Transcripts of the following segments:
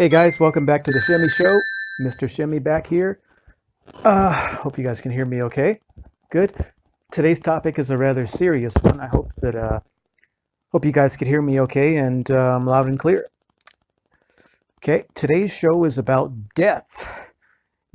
Hey guys, welcome back to the Shimmy Show. Mr. Shimmy back here. Uh, hope you guys can hear me okay. Good. Today's topic is a rather serious one. I hope that uh, hope you guys can hear me okay and um, loud and clear. Okay, today's show is about death.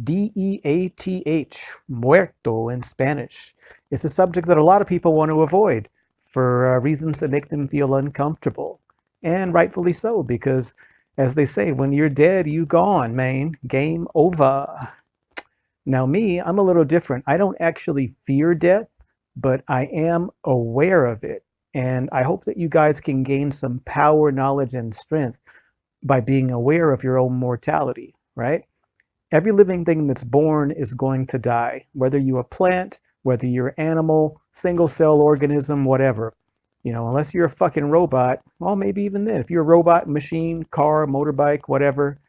D-E-A-T-H, muerto in Spanish. It's a subject that a lot of people want to avoid for uh, reasons that make them feel uncomfortable. And rightfully so, because as they say, when you're dead, you gone, man. Game over. Now me, I'm a little different. I don't actually fear death, but I am aware of it. And I hope that you guys can gain some power, knowledge, and strength by being aware of your own mortality, right? Every living thing that's born is going to die, whether you're a plant, whether you're animal, single cell organism, whatever. You know, unless you're a fucking robot, well, maybe even then, if you're a robot, machine, car, motorbike, whatever,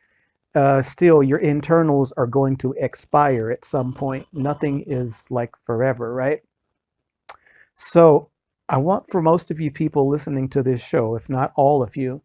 uh, still your internals are going to expire at some point. Nothing is like forever, right? So I want for most of you people listening to this show, if not all of you,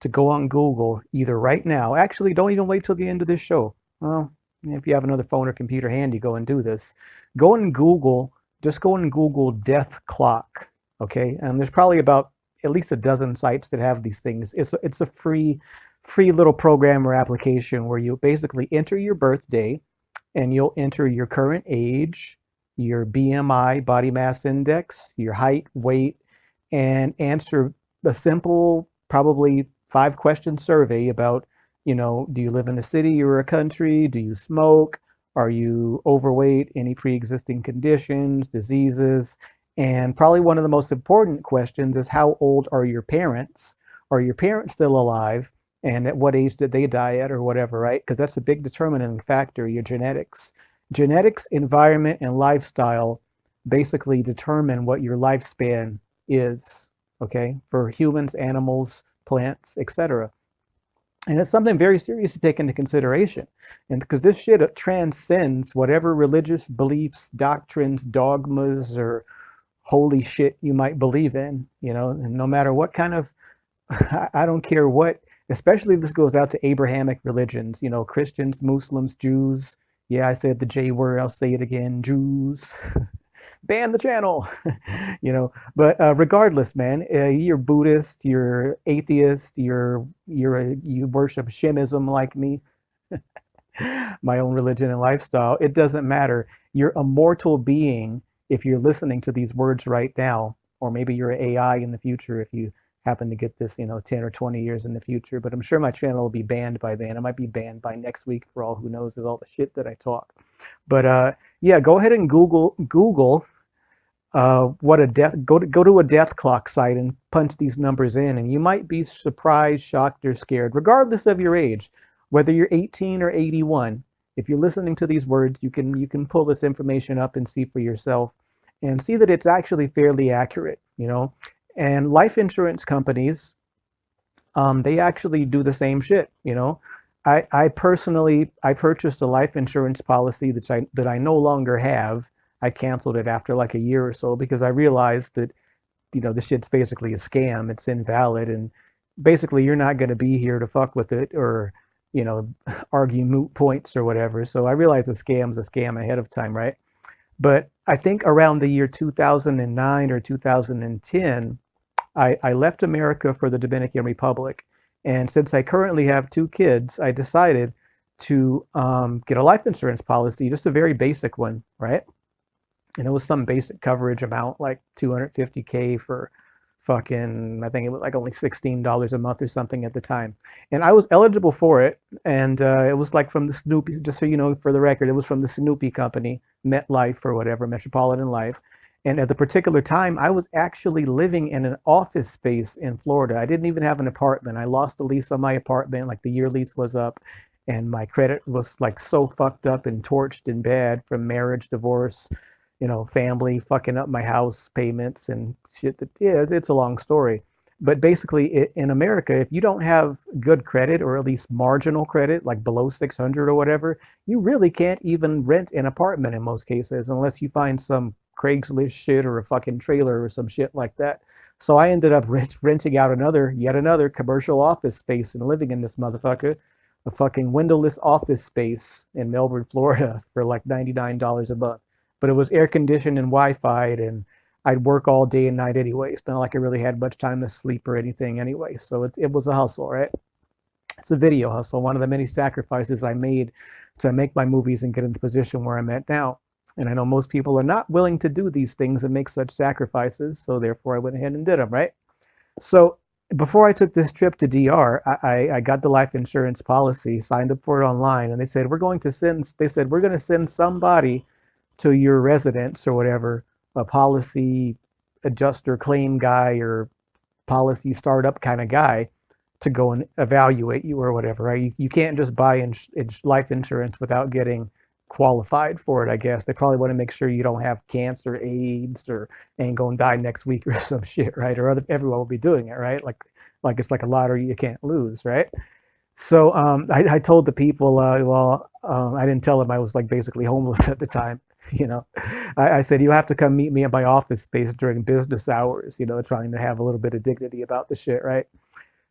to go on Google either right now. Actually, don't even wait till the end of this show. Well, if you have another phone or computer handy, go and do this. Go and Google, just go and Google death clock okay? And there's probably about at least a dozen sites that have these things. It's a, it's a free, free little program or application where you basically enter your birthday and you'll enter your current age, your BMI, body mass index, your height, weight, and answer a simple, probably five question survey about, you know, do you live in a city or a country? Do you smoke? Are you overweight? Any pre-existing conditions, diseases? And probably one of the most important questions is how old are your parents? Are your parents still alive? And at what age did they die at or whatever, right? Because that's a big determining factor, your genetics. Genetics, environment, and lifestyle basically determine what your lifespan is, okay? For humans, animals, plants, etc. And it's something very serious to take into consideration. And because this shit transcends whatever religious beliefs, doctrines, dogmas, or holy shit you might believe in, you know, and no matter what kind of, I don't care what, especially this goes out to Abrahamic religions, you know, Christians, Muslims, Jews. Yeah, I said the J word, I'll say it again, Jews. Ban the channel, you know. But uh, regardless, man, uh, you're Buddhist, you're atheist, you're you're a, you worship Shimism like me, my own religion and lifestyle. It doesn't matter. You're a mortal being if you're listening to these words right now, or maybe you're an AI in the future if you happen to get this, you know, 10 or 20 years in the future, but I'm sure my channel will be banned by then. It might be banned by next week for all who knows with all the shit that I talk. But uh, yeah, go ahead and Google Google uh, what a death, go to, go to a death clock site and punch these numbers in and you might be surprised, shocked, or scared, regardless of your age, whether you're 18 or 81 if you're listening to these words, you can you can pull this information up and see for yourself and see that it's actually fairly accurate, you know. And life insurance companies, um, they actually do the same shit, you know. I, I personally, I purchased a life insurance policy that I, that I no longer have. I canceled it after like a year or so because I realized that, you know, this shit's basically a scam. It's invalid. And basically you're not going to be here to fuck with it or, you know, argue moot points or whatever. So I realized the scam's a scam ahead of time, right? But I think around the year 2009 or 2010, I, I left America for the Dominican Republic. And since I currently have two kids, I decided to um, get a life insurance policy, just a very basic one, right? And it was some basic coverage amount, like 250K for fucking I think it was like only $16 a month or something at the time. And I was eligible for it. And uh, it was like from the Snoopy, just so you know, for the record, it was from the Snoopy company, MetLife or whatever, Metropolitan Life. And at the particular time, I was actually living in an office space in Florida. I didn't even have an apartment. I lost the lease on my apartment, like the year lease was up. And my credit was like so fucked up and torched and bad from marriage, divorce, you know, family fucking up my house payments and shit. That, yeah, it's a long story. But basically, in America, if you don't have good credit or at least marginal credit, like below 600 or whatever, you really can't even rent an apartment in most cases unless you find some Craigslist shit or a fucking trailer or some shit like that. So I ended up rent, renting out another, yet another commercial office space and living in this motherfucker a fucking windowless office space in Melbourne, Florida for like $99 a month. But it was air conditioned and Wi-Fi and I'd work all day and night anyway. It's not like I really had much time to sleep or anything anyway. So it, it was a hustle, right? It's a video hustle, one of the many sacrifices I made to make my movies and get in the position where I'm at now. And I know most people are not willing to do these things and make such sacrifices. So therefore I went ahead and did them, right? So before I took this trip to DR, I, I got the life insurance policy, signed up for it online, and they said, we're going to send, they said, we're going to send somebody to your residence or whatever, a policy adjuster claim guy or policy startup kind of guy to go and evaluate you or whatever, right? You, you can't just buy in, in life insurance without getting qualified for it, I guess. They probably want to make sure you don't have cancer, AIDS, or ain't gonna die next week or some shit, right? Or other, everyone will be doing it, right? Like, like it's like a lottery you can't lose, right? So um, I, I, told the people, uh, well, um, I didn't tell them I was like basically homeless at the time. You know, I, I, said you have to come meet me at my office space during business hours. You know, trying to have a little bit of dignity about the shit, right?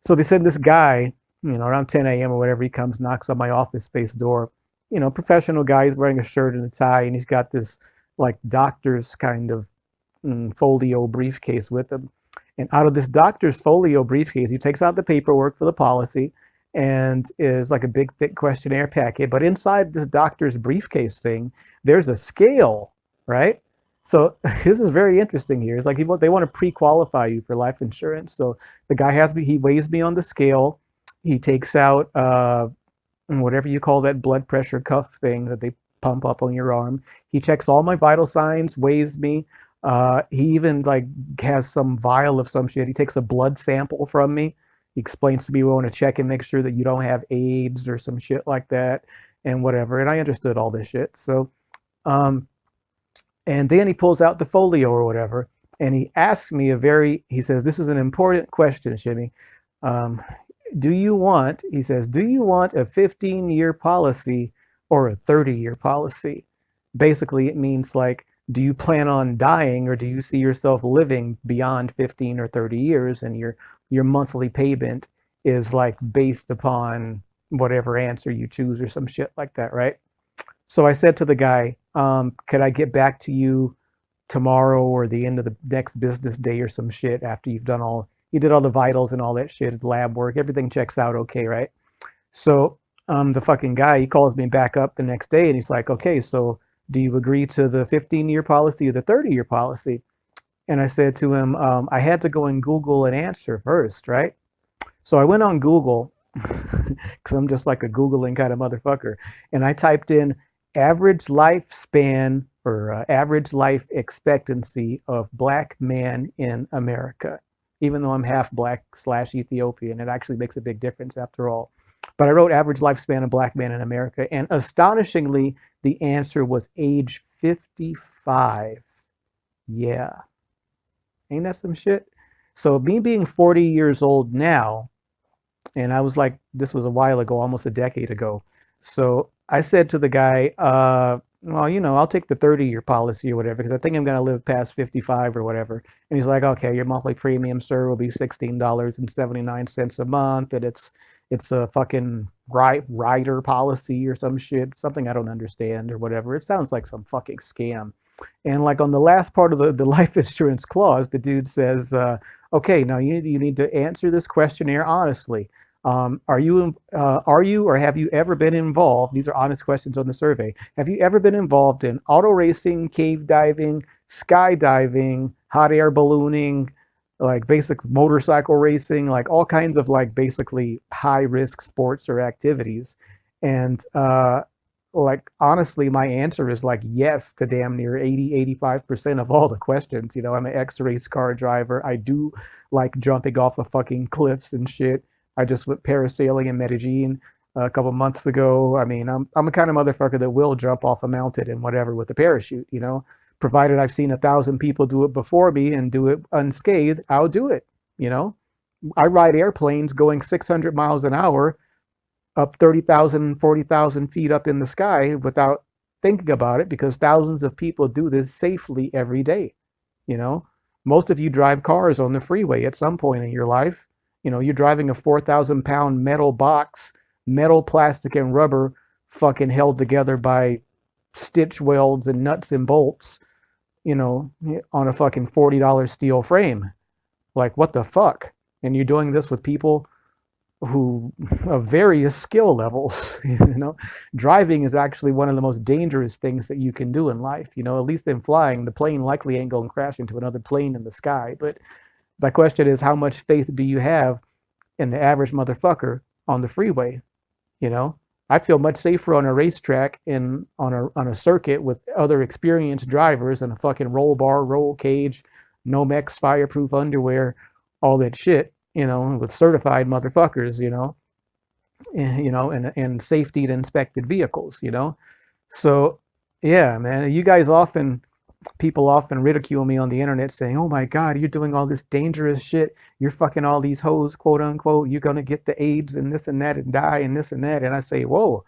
So they send this guy, you know, around 10 a.m. or whatever. He comes, knocks on my office space door you know, professional guy. He's wearing a shirt and a tie, and he's got this like doctor's kind of mm, folio briefcase with him. And out of this doctor's folio briefcase, he takes out the paperwork for the policy and is like a big thick questionnaire packet. But inside this doctor's briefcase thing, there's a scale, right? So this is very interesting here. It's like he, they want to pre-qualify you for life insurance. So the guy has me, he weighs me on the scale. He takes out uh, whatever you call that blood pressure cuff thing that they pump up on your arm. He checks all my vital signs, weighs me. Uh, he even like has some vial of some shit. He takes a blood sample from me. Explains to me we want to check and make sure that you don't have AIDS or some shit like that and whatever. And I understood all this shit. So, um, and then he pulls out the folio or whatever, and he asks me a very, he says, this is an important question, Shimmy. Um, do you want, he says, do you want a 15 year policy or a 30 year policy? Basically, it means like, do you plan on dying or do you see yourself living beyond 15 or 30 years and your, your monthly payment is like based upon whatever answer you choose or some shit like that, right? So I said to the guy, um, could I get back to you tomorrow or the end of the next business day or some shit after you've done all you did all the vitals and all that shit, lab work, everything checks out okay, right? So um, the fucking guy, he calls me back up the next day and he's like, okay, so do you agree to the 15 year policy or the 30 year policy? And I said to him, um, I had to go and Google an answer first, right? So I went on Google because I'm just like a Googling kind of motherfucker. And I typed in average lifespan or uh, average life expectancy of black man in America even though I'm half black slash Ethiopian. It actually makes a big difference after all. But I wrote average lifespan of black man in America, and astonishingly, the answer was age 55. Yeah. Ain't that some shit? So me being 40 years old now, and I was like, this was a while ago, almost a decade ago. So I said to the guy, uh, well, you know, I'll take the 30 year policy or whatever, because I think I'm going to live past 55 or whatever. And he's like, okay, your monthly premium, sir, will be $16.79 a month. And it's, it's a fucking right rider policy or some shit, something I don't understand or whatever. It sounds like some fucking scam. And like on the last part of the, the life insurance clause, the dude says, uh, okay, now you, you need to answer this questionnaire honestly. Um, are you uh, are you or have you ever been involved? These are honest questions on the survey. Have you ever been involved in auto racing, cave diving, skydiving, hot air ballooning, like basic motorcycle racing, like all kinds of like basically high risk sports or activities? And uh, like honestly, my answer is like yes to damn near 80, 85% of all the questions. You know, I'm an ex-race car driver. I do like jumping off of fucking cliffs and shit. I just went parasailing in Medellin a couple months ago. I mean, I'm I'm a kind of motherfucker that will jump off a mountain and whatever with a parachute, you know. Provided I've seen a thousand people do it before me and do it unscathed, I'll do it, you know. I ride airplanes going 600 miles an hour up 30,000, 40,000 feet up in the sky without thinking about it because thousands of people do this safely every day, you know. Most of you drive cars on the freeway at some point in your life you know, you're driving a 4,000 pound metal box metal, plastic, and rubber fucking held together by stitch welds and nuts and bolts, you know, on a fucking $40 steel frame. Like, what the fuck? And you're doing this with people who of various skill levels you know? Driving is actually one of the most dangerous things that you can do in life you know? At least in flying the plane likely ain't going to crash into another plane in the sky. But the question is how much faith do you have in the average motherfucker on the freeway you know? I feel much safer on a racetrack in on a on a circuit with other experienced drivers and a fucking roll bar roll cage nomex fireproof underwear all that shit you know, with certified motherfuckers, you know, and, you know, and, and safety inspected vehicles, you know. So, yeah, man, you guys often, people often ridicule me on the internet saying, oh my God, you're doing all this dangerous shit. You're fucking all these hoes, quote unquote. You're going to get the AIDS and this and that and die and this and that. And I say, whoa,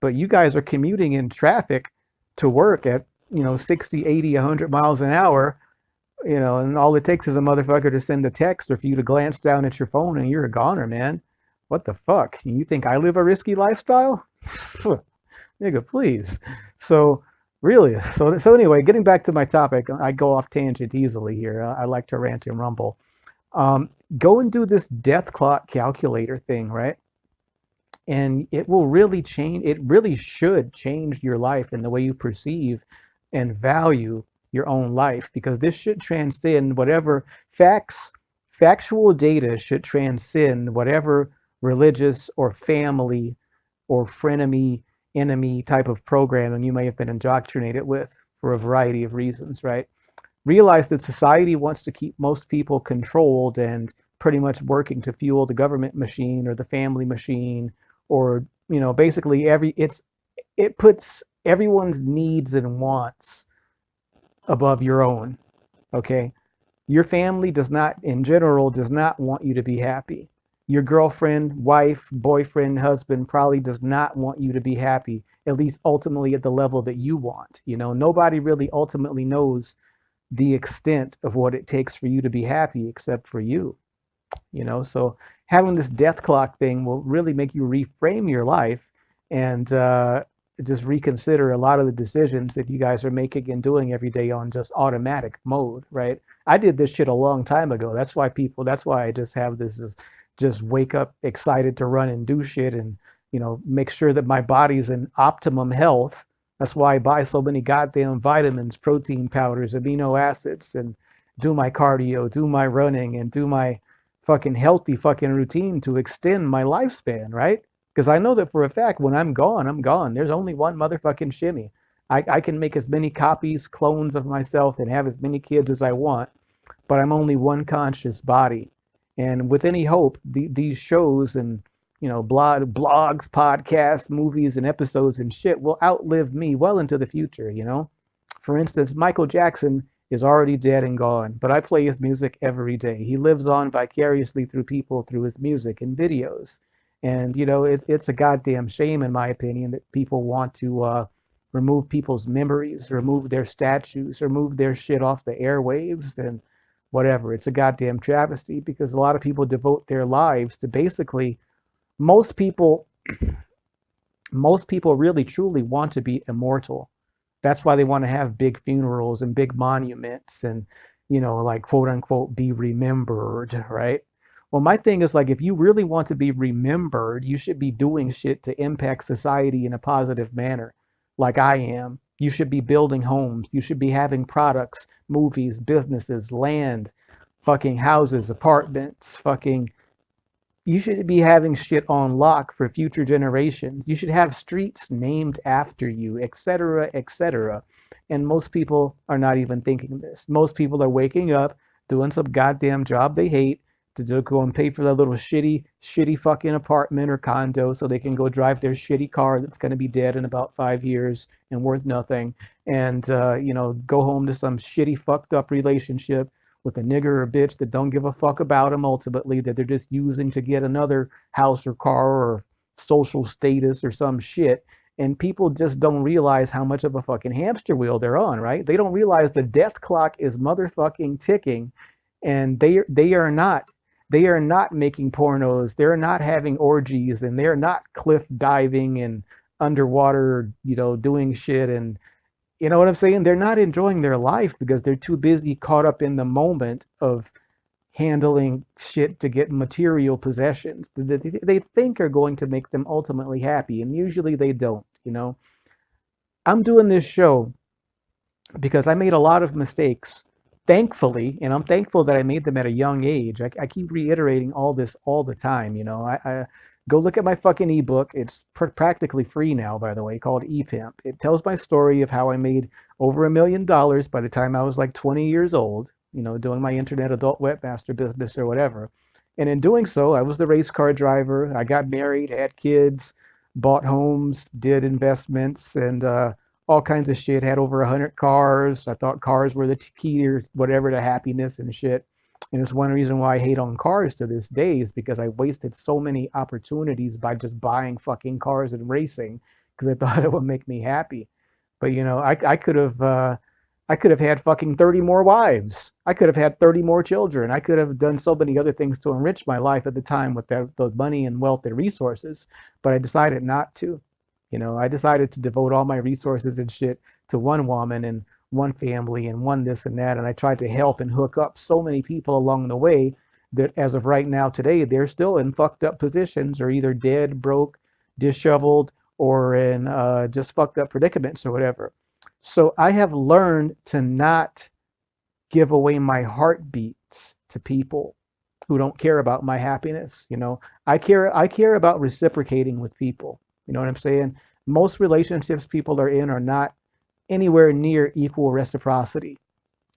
but you guys are commuting in traffic to work at, you know, 60, 80, 100 miles an hour you know, and all it takes is a motherfucker to send a text or for you to glance down at your phone and you're a goner, man. What the fuck? You think I live a risky lifestyle? Nigga, please. So really, so so anyway, getting back to my topic, I go off tangent easily here. I like to rant and rumble. Um, go and do this death clock calculator thing, right? And it will really change. It really should change your life and the way you perceive and value your own life because this should transcend whatever facts, factual data should transcend whatever religious or family or frenemy, enemy type of programming you may have been indoctrinated with for a variety of reasons, right? Realize that society wants to keep most people controlled and pretty much working to fuel the government machine or the family machine or, you know, basically every, it's, it puts everyone's needs and wants above your own. Okay. Your family does not, in general, does not want you to be happy. Your girlfriend, wife, boyfriend, husband probably does not want you to be happy, at least ultimately at the level that you want. You know, nobody really ultimately knows the extent of what it takes for you to be happy except for you. You know, so having this death clock thing will really make you reframe your life and uh, just reconsider a lot of the decisions that you guys are making and doing every day on just automatic mode, right? I did this shit a long time ago. That's why people, that's why I just have this is just wake up excited to run and do shit and, you know, make sure that my body's in optimum health. That's why I buy so many goddamn vitamins, protein powders, amino acids, and do my cardio, do my running, and do my fucking healthy fucking routine to extend my lifespan, right? Because I know that for a fact when I'm gone, I'm gone. There's only one motherfucking shimmy. I, I can make as many copies, clones of myself, and have as many kids as I want, but I'm only one conscious body. And with any hope, the, these shows and you know blog, blogs, podcasts, movies, and episodes and shit will outlive me well into the future. You know, for instance, Michael Jackson is already dead and gone, but I play his music every day. He lives on vicariously through people through his music and videos. And you know, it's it's a goddamn shame, in my opinion, that people want to uh, remove people's memories, remove their statues, remove their shit off the airwaves, and whatever. It's a goddamn travesty because a lot of people devote their lives to basically. Most people, most people really truly want to be immortal. That's why they want to have big funerals and big monuments and you know, like quote unquote, be remembered, right? Well, my thing is like, if you really want to be remembered, you should be doing shit to impact society in a positive manner, like I am. You should be building homes. You should be having products, movies, businesses, land, fucking houses, apartments, fucking. You should be having shit on lock for future generations. You should have streets named after you, etc., etc. And most people are not even thinking this. Most people are waking up, doing some goddamn job they hate, to go and pay for their little shitty, shitty fucking apartment or condo so they can go drive their shitty car that's going to be dead in about five years and worth nothing. And, uh, you know, go home to some shitty, fucked up relationship with a nigger or bitch that don't give a fuck about them ultimately, that they're just using to get another house or car or social status or some shit. And people just don't realize how much of a fucking hamster wheel they're on, right? They don't realize the death clock is motherfucking ticking and they they are not they are not making pornos, they're not having orgies, and they're not cliff diving and underwater, you know, doing shit and you know what I'm saying? They're not enjoying their life because they're too busy caught up in the moment of handling shit to get material possessions that they think are going to make them ultimately happy. And usually they don't, you know. I'm doing this show because I made a lot of mistakes, thankfully, and I'm thankful that I made them at a young age. I, I keep reiterating all this all the time, you know. I, I go look at my fucking ebook. It's pr practically free now, by the way, called ePimp. It tells my story of how I made over a million dollars by the time I was like 20 years old, you know, doing my internet adult webmaster business or whatever. And in doing so, I was the race car driver. I got married, had kids, bought homes, did investments, and uh, all kinds of shit. Had over a 100 cars. I thought cars were the key to whatever to happiness and shit. And it's one reason why I hate on cars to this day is because I wasted so many opportunities by just buying fucking cars and racing because I thought it would make me happy. But you know, I, I could have uh, I could have had fucking 30 more wives. I could have had 30 more children. I could have done so many other things to enrich my life at the time with that, those money and wealth and resources, but I decided not to. You know, I decided to devote all my resources and shit to one woman and one family and one this and that. And I tried to help and hook up so many people along the way that as of right now today, they're still in fucked up positions or either dead, broke, disheveled, or in uh, just fucked up predicaments or whatever. So I have learned to not give away my heartbeats to people who don't care about my happiness. You know, I care I care about reciprocating with people. You know what I'm saying? Most relationships people are in are not anywhere near equal reciprocity.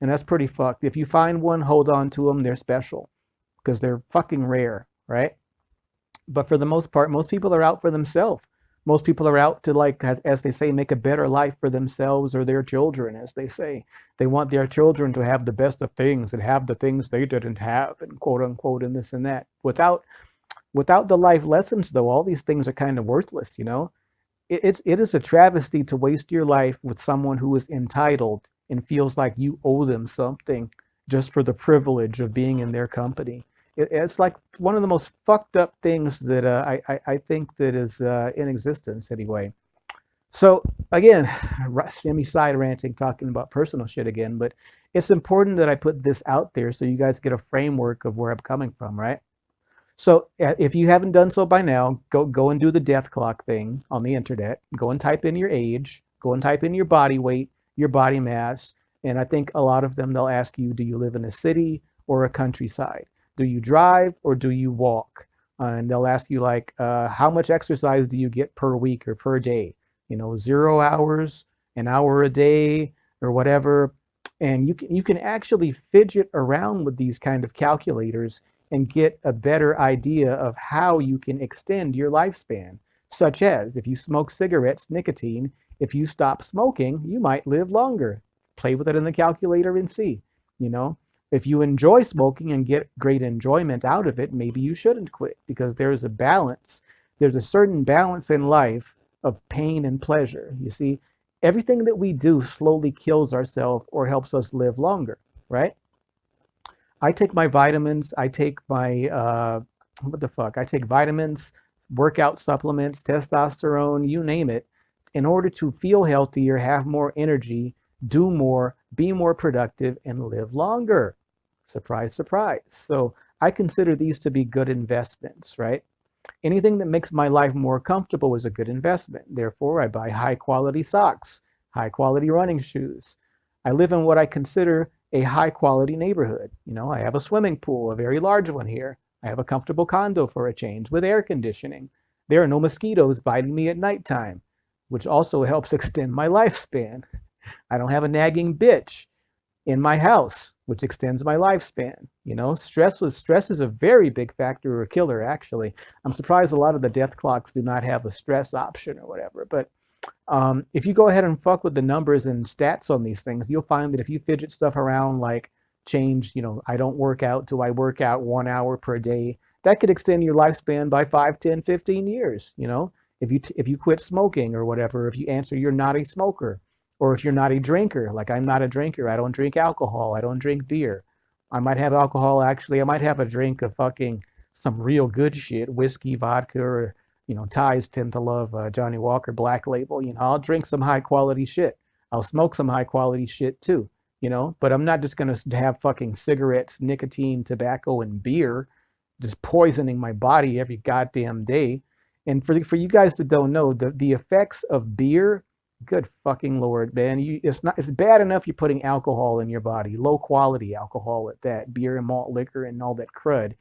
And that's pretty fucked. If you find one, hold on to them. They're special because they're fucking rare, right? But for the most part, most people are out for themselves. Most people are out to like, as, as they say, make a better life for themselves or their children, as they say. They want their children to have the best of things and have the things they didn't have and quote unquote and this and that. Without without the life lessons though, all these things are kind of worthless, you know? it, it's it is a travesty to waste your life with someone who is entitled and feels like you owe them something just for the privilege of being in their company. It, it's like one of the most fucked up things that uh, I, I, I think that is uh, in existence anyway. So again, semi side ranting, talking about personal shit again, but it's important that I put this out there so you guys get a framework of where I'm coming from, right? So if you haven't done so by now, go go and do the death clock thing on the internet. Go and type in your age. Go and type in your body weight, your body mass, and I think a lot of them they'll ask you, do you live in a city or a countryside? Do you drive or do you walk? Uh, and they'll ask you like, uh, how much exercise do you get per week or per day? You know, zero hours, an hour a day, or whatever. And you can you can actually fidget around with these kind of calculators and get a better idea of how you can extend your lifespan, such as if you smoke cigarettes, nicotine, if you stop smoking, you might live longer. Play with it in the calculator and see, you know. If you enjoy smoking and get great enjoyment out of it, maybe you shouldn't quit because there's a balance. There's a certain balance in life of pain and pleasure. You see, everything that we do slowly kills ourselves or helps us live longer, right? I take my vitamins. I take my, uh, what the fuck? I take vitamins, workout supplements, testosterone, you name it, in order to feel healthier, have more energy, do more, be more productive, and live longer. Surprise, surprise. So I consider these to be good investments, right? Anything that makes my life more comfortable is a good investment. Therefore, I buy high quality socks, high quality running shoes. I live in what I consider a high quality neighborhood. You know, I have a swimming pool, a very large one here. I have a comfortable condo for a change with air conditioning. There are no mosquitoes biting me at nighttime, which also helps extend my lifespan. I don't have a nagging bitch in my house, which extends my lifespan. You know, stress was stress is a very big factor or killer, actually. I'm surprised a lot of the death clocks do not have a stress option or whatever, but um, if you go ahead and fuck with the numbers and stats on these things, you'll find that if you fidget stuff around, like change, you know, I don't work out do I work out one hour per day, that could extend your lifespan by 5, 10, 15 years, you know? If you, if you quit smoking or whatever, if you answer you're not a smoker, or if you're not a drinker, like I'm not a drinker, I don't drink alcohol, I don't drink beer, I might have alcohol actually. I might have a drink of fucking some real good shit, whiskey, vodka, or you know, Thais tend to love uh, Johnnie Walker Black Label. You know, I'll drink some high quality shit. I'll smoke some high quality shit too. You know, but I'm not just gonna have fucking cigarettes, nicotine, tobacco, and beer, just poisoning my body every goddamn day. And for for you guys that don't know, the the effects of beer Good fucking lord, man! You, it's not. It's bad enough you're putting alcohol in your body, low quality alcohol at that, beer and malt liquor and all that crud.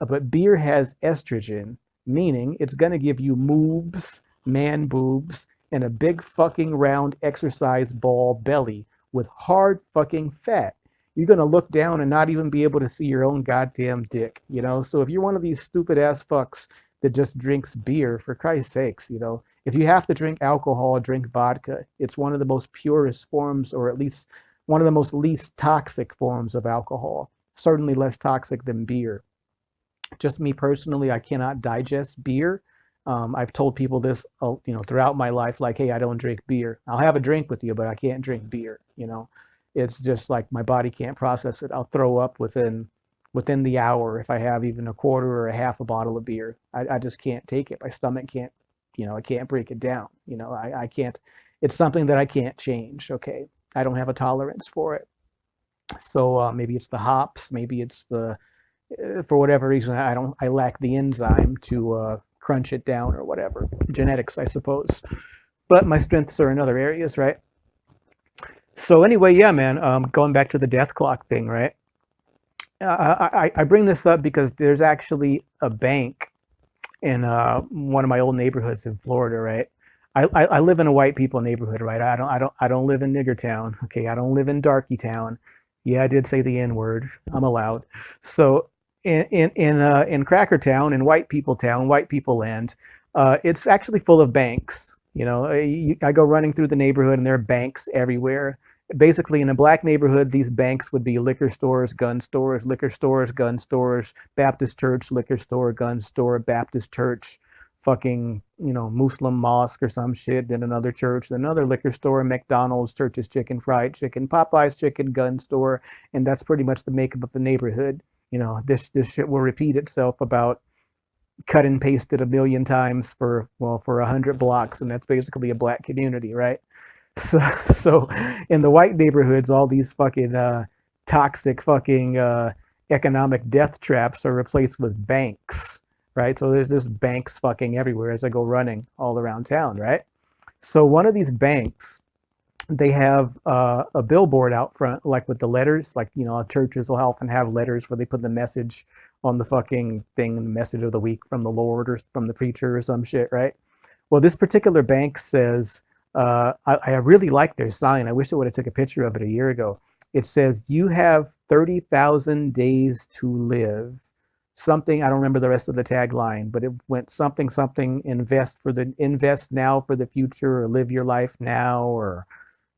But beer has estrogen, meaning it's gonna give you moobs, man boobs, and a big fucking round exercise ball belly with hard fucking fat. You're gonna look down and not even be able to see your own goddamn dick, you know. So if you're one of these stupid ass fucks that just drinks beer, for Christ's sakes, you know, if you have to drink alcohol, drink vodka. It's one of the most purest forms, or at least one of the most least toxic forms of alcohol. Certainly less toxic than beer. Just me personally, I cannot digest beer. Um, I've told people this, uh, you know, throughout my life, like, hey, I don't drink beer. I'll have a drink with you, but I can't drink beer. You know, it's just like my body can't process it. I'll throw up within within the hour if I have even a quarter or a half a bottle of beer. I, I just can't take it. My stomach can't you know, I can't break it down. You know, I, I can't, it's something that I can't change. Okay. I don't have a tolerance for it. So uh, maybe it's the hops, maybe it's the, for whatever reason, I don't, I lack the enzyme to uh, crunch it down or whatever. Genetics, I suppose. But my strengths are in other areas, right? So anyway, yeah, man, um, going back to the death clock thing, right? I, I, I bring this up because there's actually a bank in uh, one of my old neighborhoods in Florida, right? I, I, I, live in a white people neighborhood, right? I don't I don't I don't live in nigger town. Okay, I don't live in darky town. Yeah, I did say the N word. I'm allowed. So in in in, uh, in Cracker Town, in white people town, white people land, uh, it's actually full of banks. You know, I, go running through the neighborhood and there are banks everywhere basically in a black neighborhood, these banks would be liquor stores, gun stores, liquor stores, gun stores, Baptist church, liquor store, gun store, Baptist church, fucking, you know, Muslim mosque or some shit, then another church, then another liquor store, McDonald's, Church's Chicken, Fried Chicken, Popeye's Chicken, gun store, and that's pretty much the makeup of the neighborhood. You know, this this shit will repeat itself about cut and pasted a million times for well for a hundred blocks, and that's basically a black community, right? So, so in the white neighborhoods, all these fucking uh, toxic fucking uh, economic death traps are replaced with banks, right? So there's just banks fucking everywhere as I go running all around town, right? So one of these banks, they have uh, a billboard out front, like with the letters, like, you know, churches will often have letters where they put the message on the fucking thing, the message of the week from the Lord or from the preacher or some shit, right? Well, this particular bank says, uh, I, I, really like their sign. I wish I would have took a picture of it a year ago. It says, you have 30,000 days to live. Something, I don't remember the rest of the tagline, but it went something, something, invest for the, invest now for the future or live your life now or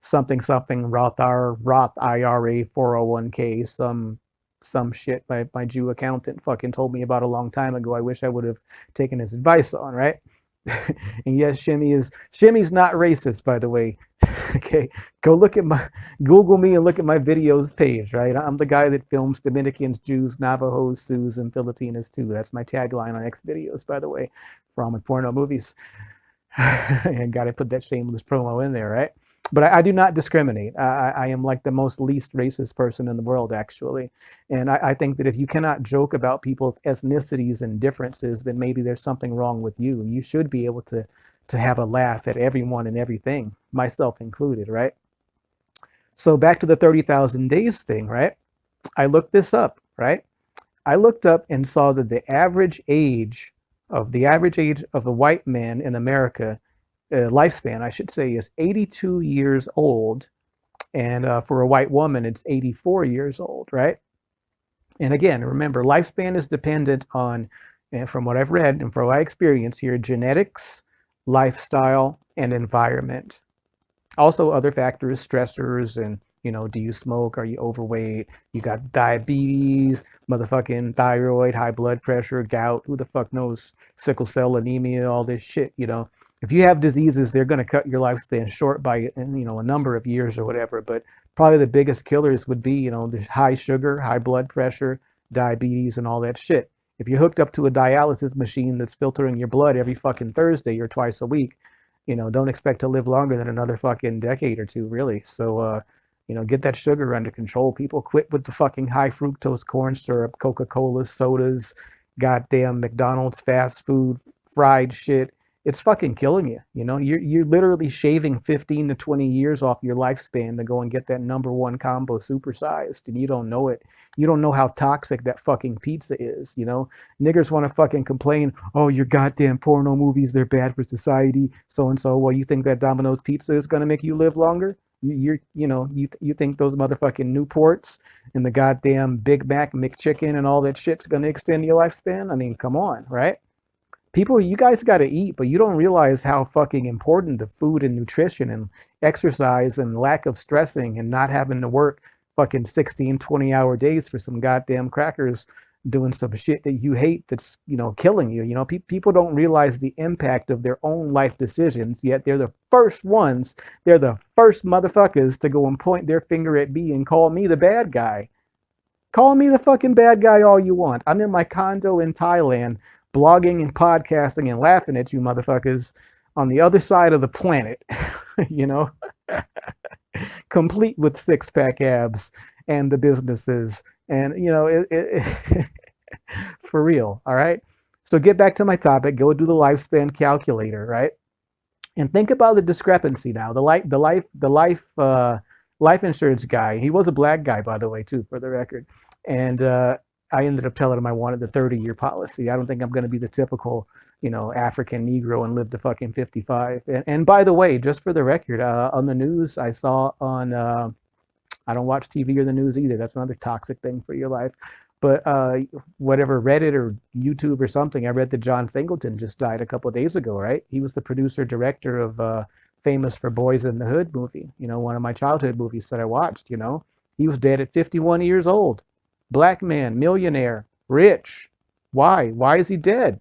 something, something, Roth, R, Roth IRA 401k, some, some shit my, my Jew accountant fucking told me about a long time ago. I wish I would have taken his advice on, right? and yes, Shimmy is Shimmy's not racist, by the way. okay, go look at my Google me and look at my videos page. Right, I'm the guy that films Dominicans, Jews, Navajos, Sioux, and Filipinos too. That's my tagline on X videos, by the way, for all my porno movies. and got to put that shameless promo in there, right? But I, I, do not discriminate. I, I, am like the most least racist person in the world, actually. And I, I, think that if you cannot joke about people's ethnicities and differences, then maybe there's something wrong with you. You should be able to, to have a laugh at everyone and everything, myself included, right? So back to the 30,000 days thing, right? I looked this up, right? I looked up and saw that the average age of the average age of a white man in America uh, lifespan, I should say, is 82 years old. And uh, for a white woman, it's 84 years old, right? And again, remember, lifespan is dependent on, and from what I've read and from I experience here, genetics, lifestyle, and environment. Also, other factors, stressors, and you know, do you smoke? Are you overweight? You got diabetes, motherfucking thyroid, high blood pressure, gout. Who the fuck knows? Sickle cell anemia, all this shit. You know, if you have diseases, they're going to cut your lifespan short by you know a number of years or whatever. But probably the biggest killers would be, you know, the high sugar, high blood pressure, diabetes, and all that shit. If you're hooked up to a dialysis machine that's filtering your blood every fucking Thursday or twice a week, you know, don't expect to live longer than another fucking decade or two, really. So, uh, you know, get that sugar under control. People quit with the fucking high fructose corn syrup, Coca Cola, sodas, goddamn McDonald's fast food, fried shit it's fucking killing you. You know, you're you're literally shaving 15 to 20 years off your lifespan to go and get that number one combo supersized, and you don't know it. You don't know how toxic that fucking pizza is. You know, niggers want to fucking complain. Oh, your goddamn porno movies, they're bad for society. So and so. Well, you think that Domino's pizza is gonna make you live longer? You, you're, you know, you you think those motherfucking Newports and the goddamn Big Mac McChicken and all that shit's gonna extend your lifespan? I mean, come on, right? People you guys got to eat but you don't realize how fucking important the food and nutrition and exercise and lack of stressing and not having to work fucking 16 20 hour days for some goddamn crackers doing some shit that you hate that's you know killing you you know? Pe- people don't realize the impact of their own life decisions yet they're the first ones they're the first motherfuckers to go and point their finger at me and call me the bad guy. Call me the fucking bad guy all you want. I'm in my condo in thailand blogging and podcasting and laughing at you motherfuckers on the other side of the planet, you know, complete with six pack abs and the businesses. And, you know, it, it, for real. All right. So get back to my topic. Go do the lifespan calculator, right? And think about the discrepancy now. The life, the life, the life, uh, life insurance guy. He was a black guy, by the way, too, for the record. And uh, I ended up telling him I wanted the 30 year policy. I don't think I'm going to be the typical, you know, African Negro and live to fucking 55. And, and by the way, just for the record, uh, on the news, I saw on, uh, I don't watch TV or the news either. That's another toxic thing for your life. But uh, whatever Reddit or YouTube or something, I read that John Singleton just died a couple days ago, right? He was the producer director of uh, Famous for Boys in the Hood movie, you know, one of my childhood movies that I watched, you know. He was dead at 51 years old black man, millionaire, rich. Why? Why is he dead?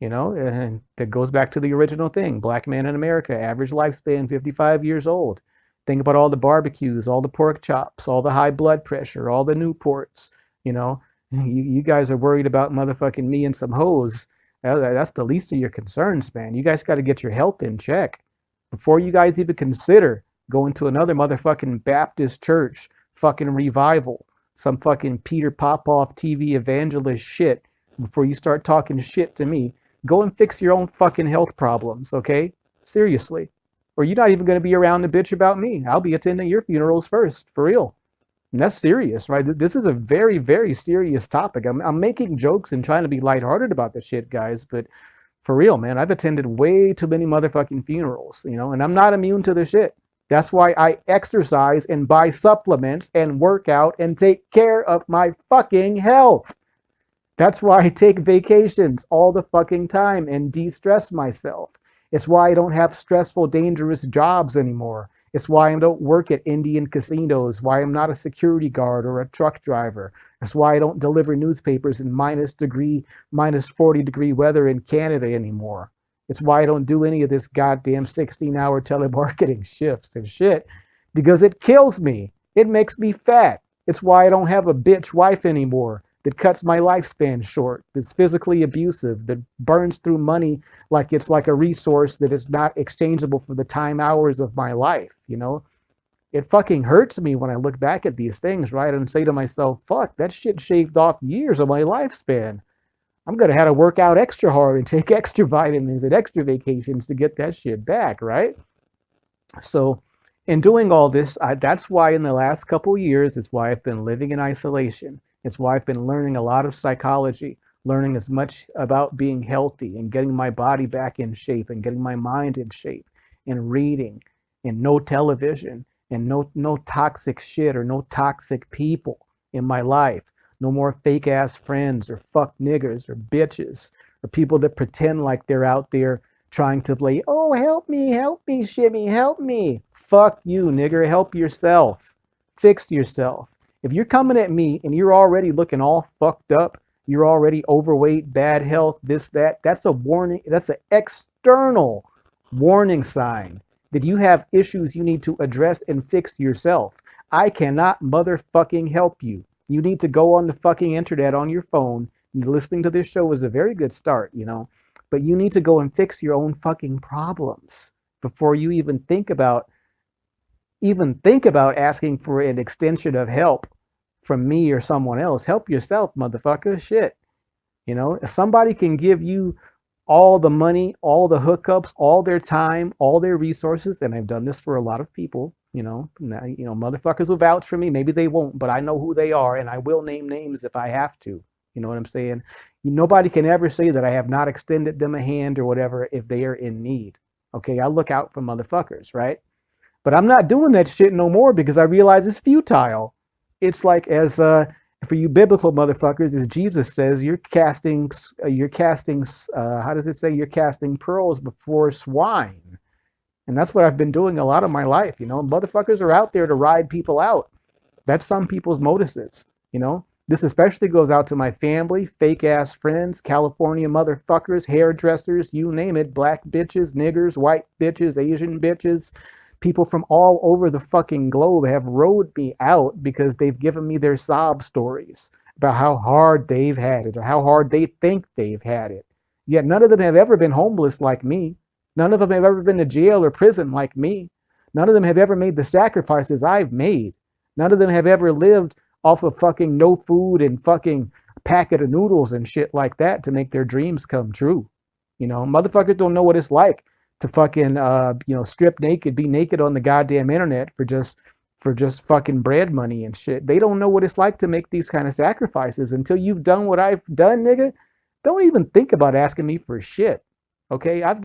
You know, and that goes back to the original thing. Black man in America, average lifespan 55 years old. Think about all the barbecues, all the pork chops, all the high blood pressure, all the Newports. You know, you, you guys are worried about motherfucking me and some hoes. That's the least of your concerns, man. You guys got to get your health in check before you guys even consider going to another motherfucking Baptist church fucking revival some fucking Peter Popoff TV evangelist shit before you start talking shit to me. Go and fix your own fucking health problems, okay? Seriously. Or you're not even going to be around to bitch about me. I'll be attending your funerals first, for real. And that's serious, right? This is a very, very serious topic. I'm, I'm making jokes and trying to be lighthearted about the shit, guys, but for real, man, I've attended way too many motherfucking funerals, you know, and I'm not immune to the shit. That's why I exercise and buy supplements and work out and take care of my fucking health. That's why I take vacations all the fucking time and de stress myself. It's why I don't have stressful, dangerous jobs anymore. It's why I don't work at Indian casinos, why I'm not a security guard or a truck driver. It's why I don't deliver newspapers in minus degree, minus 40 degree weather in Canada anymore. It's why I don't do any of this goddamn 16 hour telemarketing shifts and shit because it kills me. It makes me fat. It's why I don't have a bitch wife anymore that cuts my lifespan short, that's physically abusive, that burns through money like it's like a resource that is not exchangeable for the time hours of my life, you know? It fucking hurts me when I look back at these things, right? And say to myself, fuck, that shit shaved off years of my lifespan. I'm going to have to work out extra hard and take extra vitamins and extra vacations to get that shit back, right? So, in doing all this, I, that's why in the last couple years, it's why I've been living in isolation. It's why I've been learning a lot of psychology, learning as much about being healthy and getting my body back in shape and getting my mind in shape and reading and no television and no no toxic shit or no toxic people in my life no more fake ass friends or fuck niggers or bitches or people that pretend like they're out there trying to play, oh, help me, help me, shimmy, help me. Fuck you, nigger. Help yourself. Fix yourself. If you're coming at me and you're already looking all fucked up, you're already overweight, bad health, this, that, that's a warning. That's an external warning sign that you have issues you need to address and fix yourself. I cannot motherfucking help you. You need to go on the fucking internet on your phone. Listening to this show is a very good start, you know, but you need to go and fix your own fucking problems before you even think about even think about asking for an extension of help from me or someone else. Help yourself, motherfucker. Shit. You know, if somebody can give you all the money, all the hookups, all their time, all their resources, and I've done this for a lot of people, you know, you know, motherfuckers will vouch for me. Maybe they won't, but I know who they are and I will name names if I have to. You know what I'm saying? Nobody can ever say that I have not extended them a hand or whatever if they are in need. Okay, I look out for motherfuckers, right? But I'm not doing that shit no more because I realize it's futile. It's like as uh, for you biblical motherfuckers, as Jesus says, you're casting, uh, you're casting, uh, how does it say? You're casting pearls before swine. And that's what I've been doing a lot of my life. You know, motherfuckers are out there to ride people out. That's some people's motives. You know, this especially goes out to my family, fake ass friends, California motherfuckers, hairdressers, you name it, black bitches, niggers, white bitches, Asian bitches. People from all over the fucking globe have rode me out because they've given me their sob stories about how hard they've had it or how hard they think they've had it. Yet none of them have ever been homeless like me. None of them have ever been to jail or prison like me. None of them have ever made the sacrifices I've made. None of them have ever lived off of fucking no food and fucking packet of noodles and shit like that to make their dreams come true. You know, motherfuckers don't know what it's like to fucking uh, you know, strip naked, be naked on the goddamn internet for just for just fucking bread money and shit. They don't know what it's like to make these kind of sacrifices until you've done what I've done, nigga. Don't even think about asking me for shit. Okay? I've